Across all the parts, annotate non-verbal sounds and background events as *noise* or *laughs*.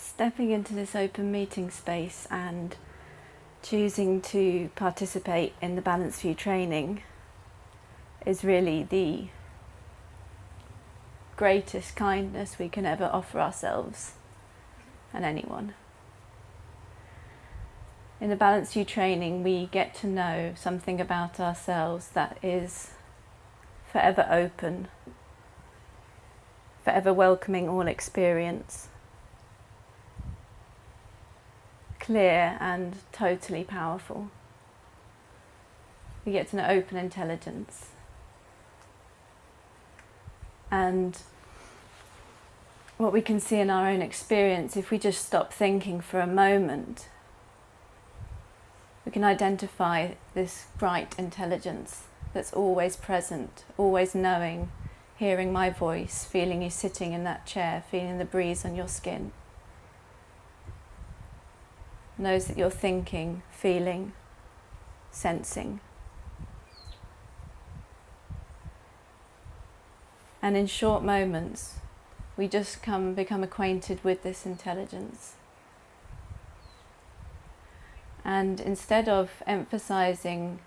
stepping into this open meeting space and choosing to participate in the Balanced View training is really the greatest kindness we can ever offer ourselves and anyone. In the Balanced View training, we get to know something about ourselves that is forever open, forever welcoming all experience, clear and totally powerful. We get to know open intelligence. And what we can see in our own experience, if we just stop thinking for a moment, we can identify this bright intelligence that's always present, always knowing, hearing my voice, feeling you sitting in that chair, feeling the breeze on your skin. Knows that you're thinking, feeling, sensing. And in short moments, we just come become acquainted with this intelligence. And instead of emphasizing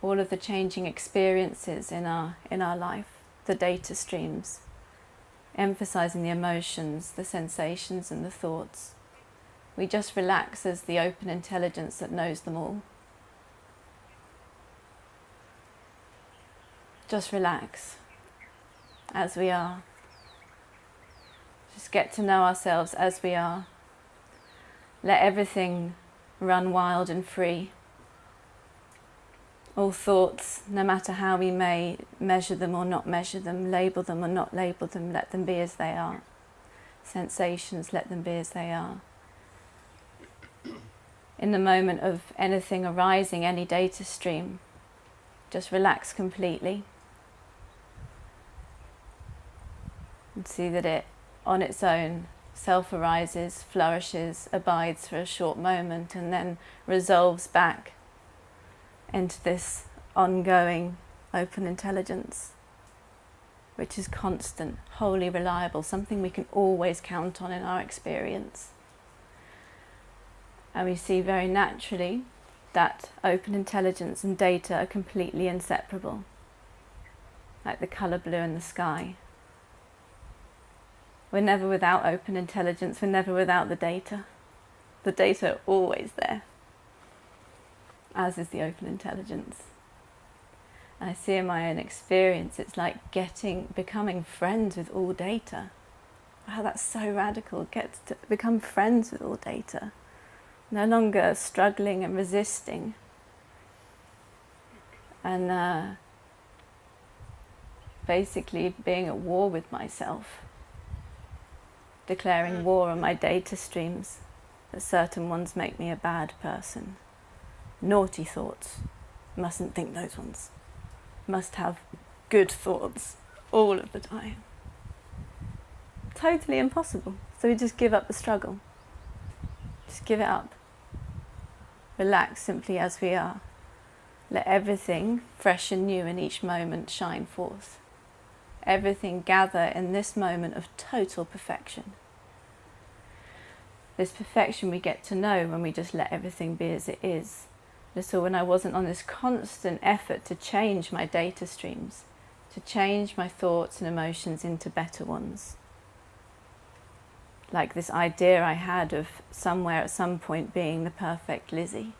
all of the changing experiences in our, in our life, the data streams, emphasizing the emotions, the sensations and the thoughts, we just relax as the open intelligence that knows them all. Just relax as we are. Just get to know ourselves as we are. Let everything run wild and free. All thoughts, no matter how we may measure them or not measure them, label them or not label them, let them be as they are. Sensations, let them be as they are. In the moment of anything arising, any data stream, just relax completely. And see that it, on its own, self arises, flourishes, abides for a short moment, and then resolves back into this ongoing open intelligence, which is constant, wholly reliable, something we can always count on in our experience. And we see very naturally that open intelligence and data are completely inseparable, like the colour blue in the sky. We're never without open intelligence, we're never without the data. The data are always there, as is the open intelligence. I see in my own experience, it's like getting, becoming friends with all data. Wow, that's so radical, get to become friends with all data. No longer struggling and resisting. And uh, basically being at war with myself declaring war on my data streams, that certain ones make me a bad person. Naughty thoughts, mustn't think those ones. Must have good thoughts all of the time. Totally impossible. So we just give up the struggle. Just give it up. Relax simply as we are. Let everything, fresh and new in each moment, shine forth everything gather in this moment of total perfection. This perfection we get to know when we just let everything be as it is. So when I wasn't on this constant effort to change my data streams, to change my thoughts and emotions into better ones. Like this idea I had of somewhere at some point being the perfect Lizzie.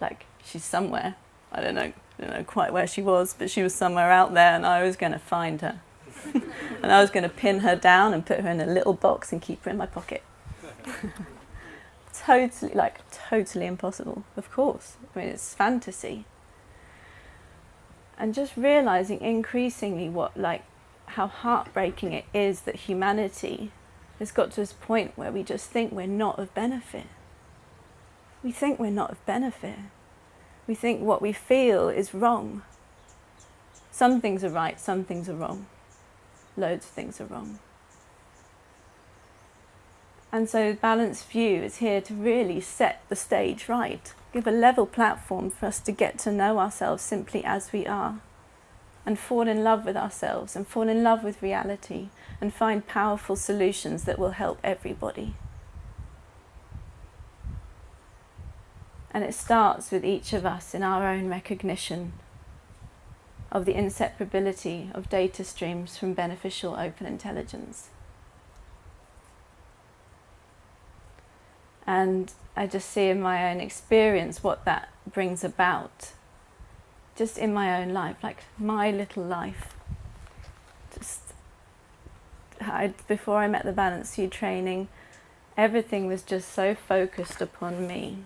Like she's somewhere, I don't know, I don't know quite where she was, but she was somewhere out there and I was going to find her. *laughs* and I was going to pin her down and put her in a little box and keep her in my pocket. *laughs* totally, like, totally impossible, of course. I mean, it's fantasy. And just realizing increasingly what, like, how heartbreaking it is that humanity has got to this point where we just think we're not of benefit. We think we're not of benefit. We think what we feel is wrong. Some things are right, some things are wrong. Loads of things are wrong. And so Balanced View is here to really set the stage right, give a level platform for us to get to know ourselves simply as we are and fall in love with ourselves and fall in love with reality and find powerful solutions that will help everybody. And it starts with each of us in our own recognition of the inseparability of data streams from beneficial open intelligence. And I just see in my own experience what that brings about just in my own life, like my little life. Just I, before I met the Balanced View training, everything was just so focused upon me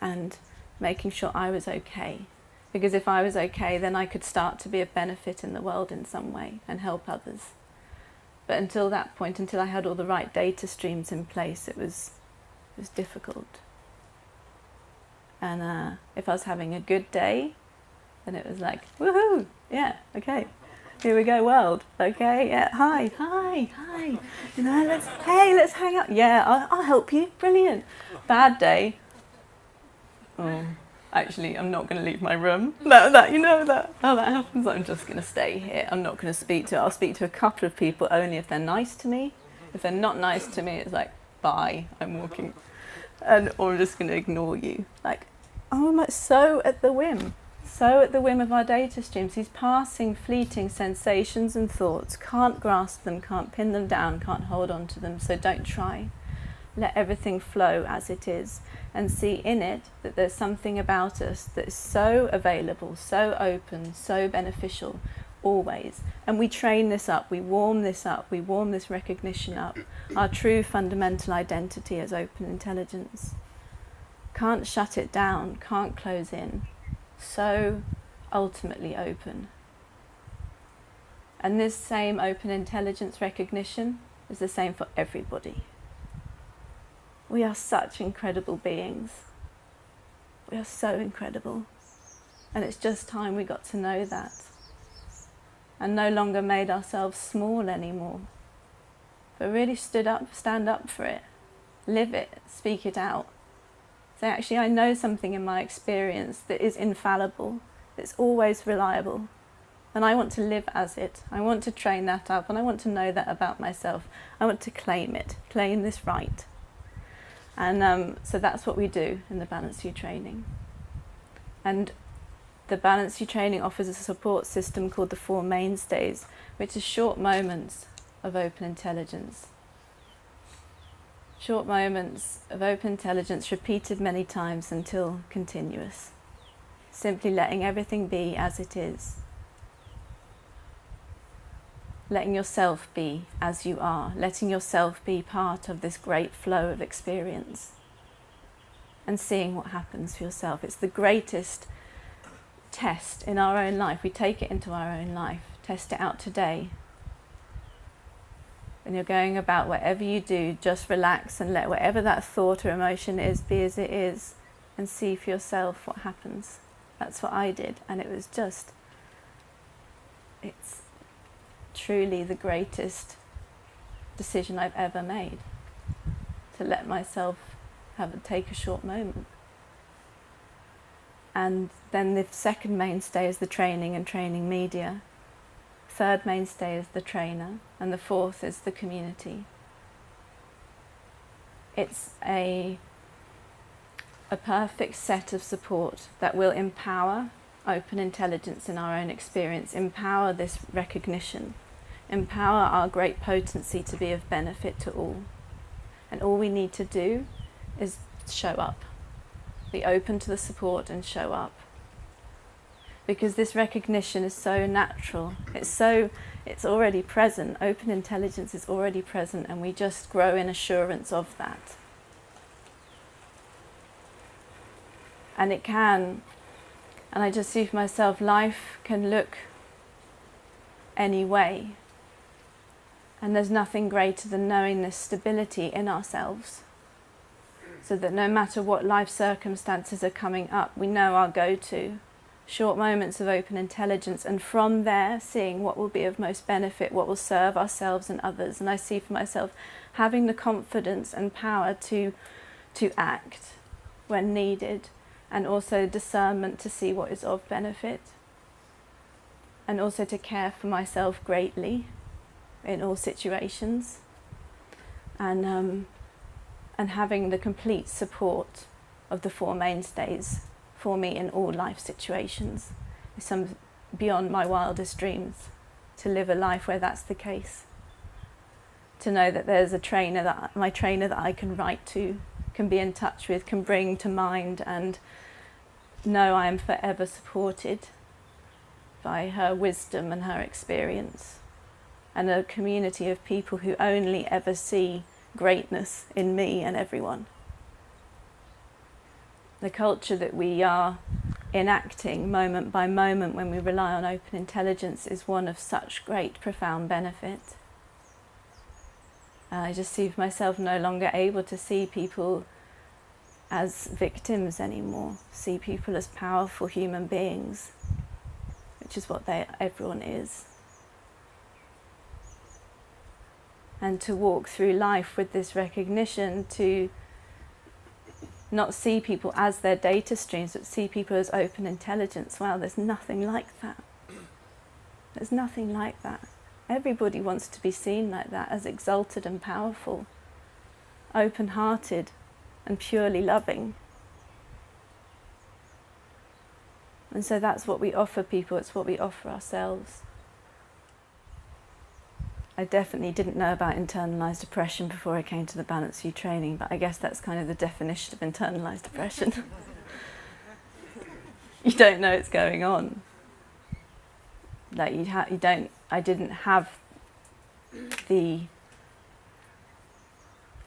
and making sure I was okay because if I was okay, then I could start to be a benefit in the world in some way and help others. But until that point, until I had all the right data streams in place, it was, it was difficult. And uh, if I was having a good day, then it was like, woohoo, yeah, okay, here we go, world. Okay, yeah, hi, hi, hi. You know, let's, hey, let's hang out. Yeah, I'll, I'll help you. Brilliant. Bad day. Oh actually I'm not going to leave my room. That, that you know that how that happens. I'm just going to stay here. I'm not going to speak to. I'll speak to a couple of people only if they're nice to me. If they're not nice to me, it's like bye. I'm walking, and or I'm just going to ignore you. Like oh, I'm so at the whim. So at the whim of our data streams, these passing, fleeting sensations and thoughts, can't grasp them, can't pin them down, can't hold on to them, so don't try. Let everything flow as it is and see in it that there's something about us that is so available, so open, so beneficial, always. And we train this up, we warm this up, we warm this recognition up, our true fundamental identity as open intelligence. Can't shut it down, can't close in. So ultimately open. And this same open intelligence recognition is the same for everybody. We are such incredible beings. We are so incredible. And it's just time we got to know that. And no longer made ourselves small anymore. But really stood up, stand up for it. Live it, speak it out. Say, actually, I know something in my experience that is infallible, that's always reliable. And I want to live as it. I want to train that up and I want to know that about myself. I want to claim it, claim this right. And um, so that's what we do in the Balanced View training. And the Balanced View training offers a support system called the Four Mainstays, which is short moments of open intelligence. Short moments of open intelligence repeated many times until continuous. Simply letting everything be as it is letting yourself be as you are, letting yourself be part of this great flow of experience and seeing what happens for yourself. It's the greatest test in our own life. We take it into our own life, test it out today. When you're going about whatever you do, just relax and let whatever that thought or emotion is be as it is and see for yourself what happens. That's what I did and it was just, it's truly the greatest decision I've ever made to let myself have a, take a short moment. And then the second mainstay is the training and training media. Third mainstay is the trainer, and the fourth is the community. It's a, a perfect set of support that will empower open intelligence in our own experience, empower this recognition empower our great potency to be of benefit to all. And all we need to do is show up, be open to the support and show up. Because this recognition is so natural, it's so, it's already present, open intelligence is already present and we just grow in assurance of that. And it can, and I just see for myself, life can look any way and there's nothing greater than knowing this stability in ourselves. So that no matter what life circumstances are coming up, we know our go-to. Short moments of open intelligence and from there seeing what will be of most benefit, what will serve ourselves and others. And I see for myself having the confidence and power to, to act when needed and also discernment to see what is of benefit and also to care for myself greatly in all situations and, um, and having the complete support of the four mainstays for me in all life situations. Some beyond my wildest dreams to live a life where that's the case. To know that there's a trainer that my trainer that I can write to, can be in touch with, can bring to mind and know I am forever supported by her wisdom and her experience and a community of people who only ever see greatness in me and everyone. The culture that we are enacting moment by moment when we rely on open intelligence is one of such great profound benefit. I just see myself no longer able to see people as victims anymore, see people as powerful human beings, which is what they, everyone is. And to walk through life with this recognition to not see people as their data streams, but see people as open intelligence. Wow, there's nothing like that. There's nothing like that. Everybody wants to be seen like that, as exalted and powerful, open-hearted and purely loving. And so that's what we offer people, it's what we offer ourselves. I definitely didn't know about internalized depression before I came to the Balanced View training, but I guess that's kind of the definition of internalized depression. *laughs* you don't know it's going on. Like you, ha- you don't. I didn't have the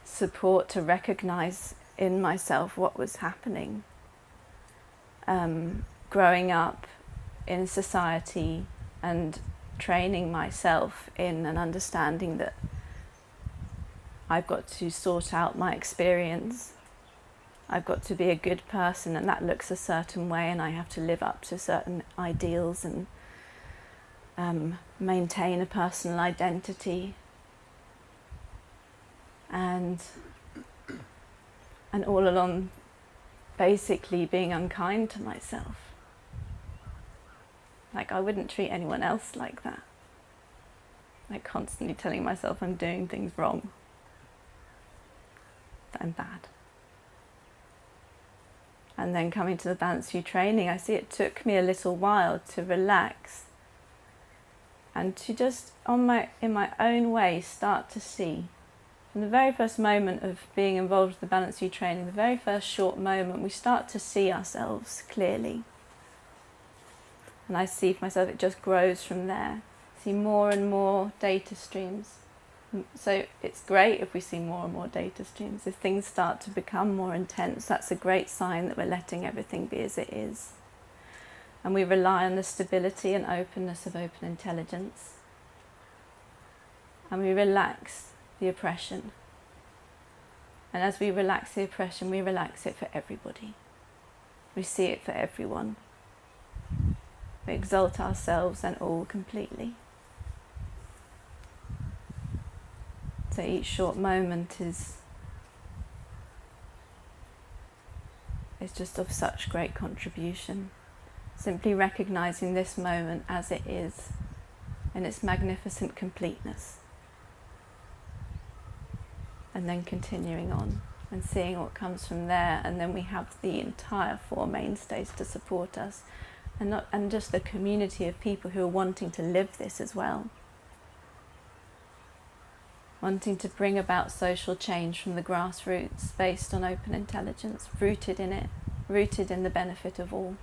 support to recognize in myself what was happening. Um, growing up in society and training myself in an understanding that I've got to sort out my experience. I've got to be a good person and that looks a certain way and I have to live up to certain ideals and um, maintain a personal identity and and all along basically being unkind to myself like I wouldn't treat anyone else like that. Like constantly telling myself I'm doing things wrong. That I'm bad. And then coming to the Balanced View training, I see it took me a little while to relax and to just on my in my own way start to see from the very first moment of being involved with the Balanced View training, the very first short moment, we start to see ourselves clearly and I see for myself it just grows from there. See more and more data streams. Mm, so it's great if we see more and more data streams. If things start to become more intense, that's a great sign that we're letting everything be as it is. And we rely on the stability and openness of open intelligence. And we relax the oppression. And as we relax the oppression, we relax it for everybody. We see it for everyone. We exalt ourselves and all completely. So each short moment is is just of such great contribution. Simply recognizing this moment as it is in its magnificent completeness. And then continuing on and seeing what comes from there. And then we have the entire Four Mainstays to support us and not and just the community of people who are wanting to live this as well. Wanting to bring about social change from the grassroots based on open intelligence rooted in it rooted in the benefit of all